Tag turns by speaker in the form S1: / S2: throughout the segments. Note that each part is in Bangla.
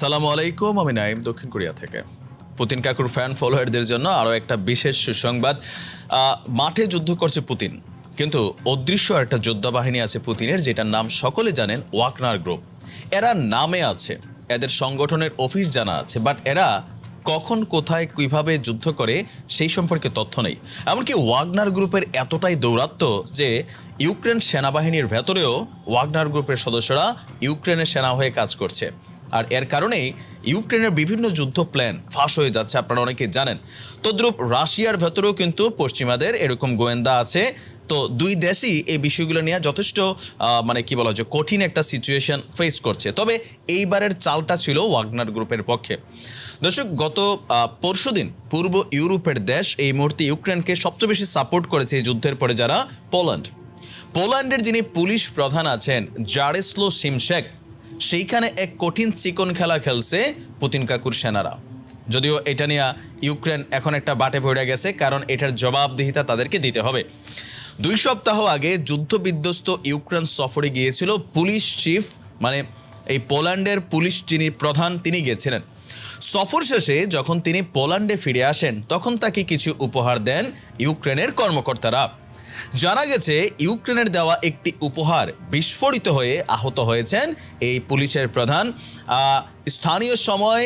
S1: সালামু আলাইকুম, আমি নাইম দক্ষিণ কোরিয়া থেকে। পুতিন কাকুর ফ্যান ফলোয়ারদের জন্য আরও একটা বিশেষ সুসংবাদ। মাঠে যুদ্ধ করছে পুতিন, কিন্তু অদৃশ্য একটা যোদ্ধা বাহিনী আছে পুতিনের, যেটার নাম সকলে জানেন ওয়াকনার গ্রুপ। এরা নামে আছে, এদের সংগঠনের অফিস জানা আছে বাট এরা কখন, কোথায়, কীভাবে যুদ্ধ করে সেই সম্পর্কে তথ্য নেই। এমনকি ওয়াগনার গ্রুপের এতটাই দৌরাত্ম যে ইউক্রেন সেনাবাহিনীর ভেতরেও ওয়াগনার গ্রুপের সদস্যরা ইউক্রেনের সেনা হয়ে কাজ করছে। আর এর কারণেই ইউক্রেনের বিভিন্ন যুদ্ধ প্ল্যান ফাঁস হয়ে যাচ্ছে, আপনারা অনেকে জানেন। তদ্রূপ রাশিয়ার ভেতরেও কিন্তু পশ্চিমাদের এরকম গোয়েন্দা আছে। তো দুই দেশই এই বিষয়গুলো নিয়ে যথেষ্ট মানে কি বলা যায়, কঠিন একটা সিচুয়েশন ফেস করছে। তবে এইবারের চালটা ছিল ওয়াগনার গ্রুপের পক্ষে। দর্শক, গত পরশু দিন পূর্ব ইউরোপের দেশ এই মুহূর্তে ইউক্রেনকে সবচেয়ে বেশি সাপোর্ট করেছে এই যুদ্ধের পরে যারা পোল্যান্ড। পোল্যান্ডের যিনি পুলিশ প্রধান আছেন, জারেসলো সিমশেক সেইখানে এক কঠিন চিকন খেলা খেলছে পুতিন কাকুর সেনারা। যদিও এটা নিয়ে ইউক্রেন এখন একটা বাটে ভরে গেছে, কারণ এটার জবাবদিহিতা তাদেরকে দিতে হবে। দুই সপ্তাহ আগে যুদ্ধবিধ্বস্ত ইউক্রেন সফরে গিয়েছিল পুলিশ চিফ মানে এই পোল্যান্ডের পুলিশ যিনি প্রধান, তিনি গিয়েছিলেন সফর শেষে যখন তিনি পোল্যান্ডে ফিরে আসেন, তখন তাকে কিছু উপহার দেন ইউক্রেনের কর্মকর্তারা। জানা গেছে, ইউক্রেনের দেওয়া একটি উপহার বিস্ফোরিত হয়ে আহত হয়েছেন এই পুলিশের প্রধান। স্থানীয় সময়,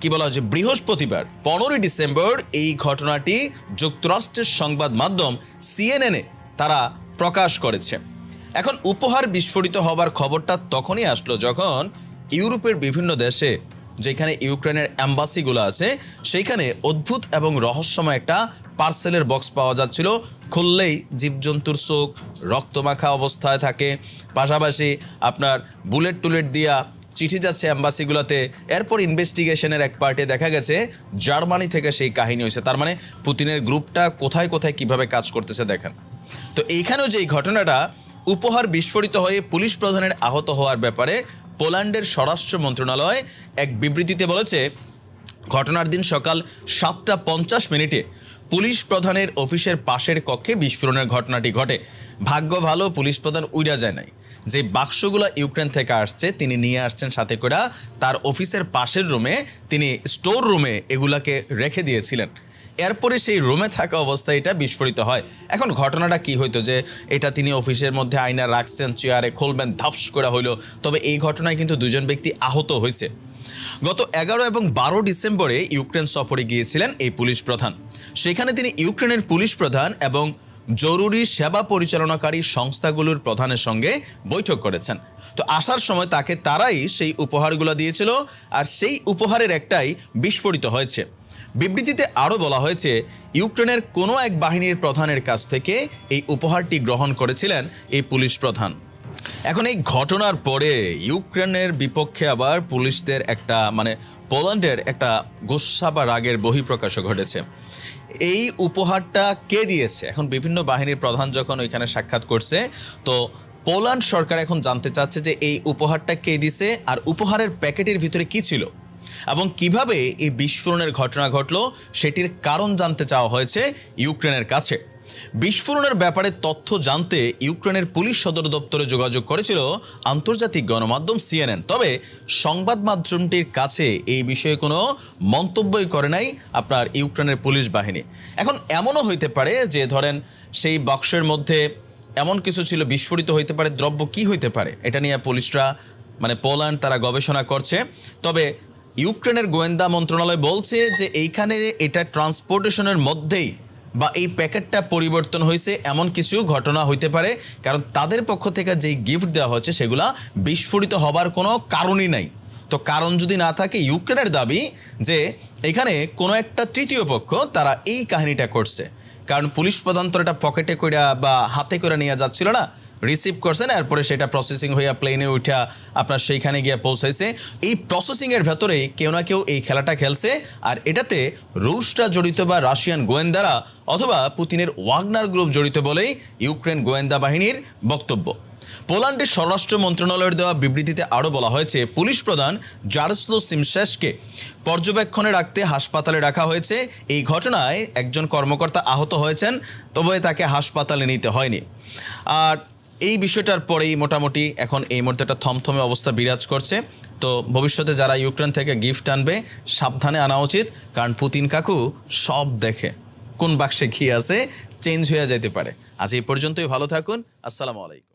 S1: কি বলা হচ্ছে, বৃহস্পতিবার, পনেরোই ডিসেম্বর এই ঘটনাটি যুক্তরাষ্ট্রের সংবাদ মাধ্যম সিএনএনে তারা প্রকাশ করেছে। এখন উপহার বিস্ফোরিত হবার খবরটা তখনই আসলো যখন ইউরোপের বিভিন্ন দেশে, যেখানে ইউক্রেনের অ্যাম্বাসিগুলো আছে, সেইখানে অদ্ভুত এবং রহস্যময় একটা পার্সেলের বক্স পাওয়া যাচ্ছিল। খুললেই জীবজন্তুর চোখ রক্তমাখা অবস্থায় থাকে। পাশাপাশি আপনার বুলেট টুলেট দিয়া চিঠি যাচ্ছে অ্যাম্বাসিগুলোতে এরপর ইনভেস্টিগেশনের এক পার্টে দেখা গেছে, জার্মানি থেকে সেই কাহিনী হয়েছে। তার মানে পুতিনের গ্রুপটা কোথায় কোথায় কীভাবে কাজ করতেছে দেখেন। তো এইখানেও যে এই ঘটনাটা, উপহার বিস্ফোরিত হয়ে পুলিশ প্রধানের আহত হওয়ার ব্যাপারে পোল্যান্ডের স্বরাষ্ট্র মন্ত্রণালয় এক বিবৃতিতে বলেছে, ঘটনার দিন সকাল সাতটা পঞ্চাশ মিনিটে পুলিশ প্রধানের অফিসের পাশের কক্ষে বিস্ফোরণের ঘটনাটি ঘটে। ভাগ্য ভালো, পুলিশ প্রধান উইরা যায় নাই। যে বাক্সগুলো ইউক্রেন থেকে আসছে, তিনি নিয়ে আসছেন সাথে করে। তার অফিসের পাশের রুমে তিনি স্টোর রুমে এগুলাকে রেখে দিয়েছিলেন। এরপরে সেই রুমে থাকা অবস্থায় এটা বিস্ফোরিত হয়। এখন ঘটনাটা কি হইতো যে এটা তিনি অফিসের মধ্যে আয়না রাখছেন, চেয়ারে খুলবেন, ধাপস করা হইল। তবে এই ঘটনায় কিন্তু দুজন ব্যক্তি আহত হয়েছে। গত এগারো এবং বারো ডিসেম্বরে ইউক্রেন সফরে গিয়েছিলেন এই পুলিশ প্রধান। সেখানে তিনি ইউক্রেনের পুলিশ প্রধান এবং জরুরি সেবা পরিচালনাকারী সংস্থাগুলোর প্রধানের সঙ্গে বৈঠক করেছেন। তো আসার সময় তাকে তারাই সেই উপহারগুলো দিয়েছিল আর সেই উপহারের একটাই বিস্ফোরিত হয়েছে। বিবৃতিতে আরও বলা হয়েছে, ইউক্রেনের কোনো এক বাহিনীর প্রধানের কাছ থেকে এই উপহারটি গ্রহণ করেছিলেন এই পুলিশ প্রধান। এখন এই ঘটনার পরে ইউক্রেনের বিপক্ষে আবার পুলিশদের একটা মানে পোল্যান্ডের একটা গোসা বা রাগের বহিঃপ্রকাশও ঘটেছে। এই উপহারটা কে দিয়েছে? এখন বিভিন্ন বাহিনীর প্রধান যখন ওইখানে সাক্ষাৎ করছে, তো পোল্যান্ড সরকার এখন জানতে চাচ্ছে যে এই উপহারটা কে দিছে আর উপহারের প্যাকেটের ভিতরে কি ছিল? এবং কীভাবে এই বিস্ফোরণের ঘটনা ঘটলো, সেটির কারণ জানতে চাওয়া হয়েছে ইউক্রেনের কাছে। বিস্ফোরণের ব্যাপারে তথ্য জানতে ইউক্রেনের পুলিশ সদর দপ্তরে যোগাযোগ করেছিল আন্তর্জাতিক গণমাধ্যম সিএনএন। তবে সংবাদ মাধ্যমটির কাছে এই বিষয়ে কোনো মন্তব্যই করে নাই আপনার ইউক্রেনের পুলিশ বাহিনী। এখন এমনও হইতে পারে যে, ধরেন, সেই বক্সের মধ্যে এমন কিছু ছিল, বিস্ফোরিত হইতে পারে, দ্রব্য কি হইতে পারে, এটা নিয়ে পুলিশরা মানে পোল্যান্ড তারা গবেষণা করছে। তবে ইউক্রেনের গোয়েন্দা মন্ত্রণালয় বলছে যে, এইখানে এটা ট্রান্সপোর্টেশনের মধ্যেই বা এই প্যাকেটটা পরিবর্তন হয়েছে, এমন কিছু ঘটনা হইতে পারে। কারণ তাদের পক্ষ থেকে যেই গিফট দেওয়া হচ্ছে, সেগুলা বিস্ফোরিত হবার কোনো কারণই নাই। তো কারণ যদি না থাকে, ইউক্রেনের দাবি যে এখানে কোনো একটা তৃতীয় পক্ষ তারা এই কাহিনীটা করছে। কারণ পুলিশ প্রধান তো এটা পকেটে কইরা বা হাতে করে নিয়ে যাচ্ছিল না রিসিভ করছেন, এরপরে সেটা প্রসেসিং হইয়া প্লেনে উঠা আপনার সেইখানে গিয়ে পৌঁছাইছে। এই প্রসেসিংয়ের ভেতরেই কেউ না কেউ এই খেলাটা খেলছে, আর এটাতে রুশরা জড়িত বা রাশিয়ান গোয়েন্দারা অথবা পুতিনের ওয়াগনার গ্রুপ জড়িত বলেই ইউক্রেন গোয়েন্দা বাহিনীর বক্তব্য। পোল্যান্ডের স্বরাষ্ট্র মন্ত্রণালয়ের দেওয়া বিবৃতিতে আরও বলা হয়েছে, পুলিশ প্রধান জারসলো সিমশেসকে পর্যবেক্ষণে রাখতে হাসপাতালে রাখা হয়েছে। এই ঘটনায় একজন কর্মকর্তা আহত হয়েছেন, তবে তাকে হাসপাতালে নিতে হয়নি। আর এই বিষয়টার পরেই মোটামুটি এখন এই মুহূর্তে একটা থমথমে অবস্থা বিরাজ করছে। তো ভবিষ্যতে যারা ইউক্রেন থেকে গিফট আনবে, সাবধানে আনা উচিত, কারণ পুতিন কাকু সব দেখে। কোন বাক্সে ঘি আছে, চেঞ্জ হয়ে যেতে পারে। আজ এই পর্যন্তই, ভালো থাকুন, আসসালামু আলাইকুম।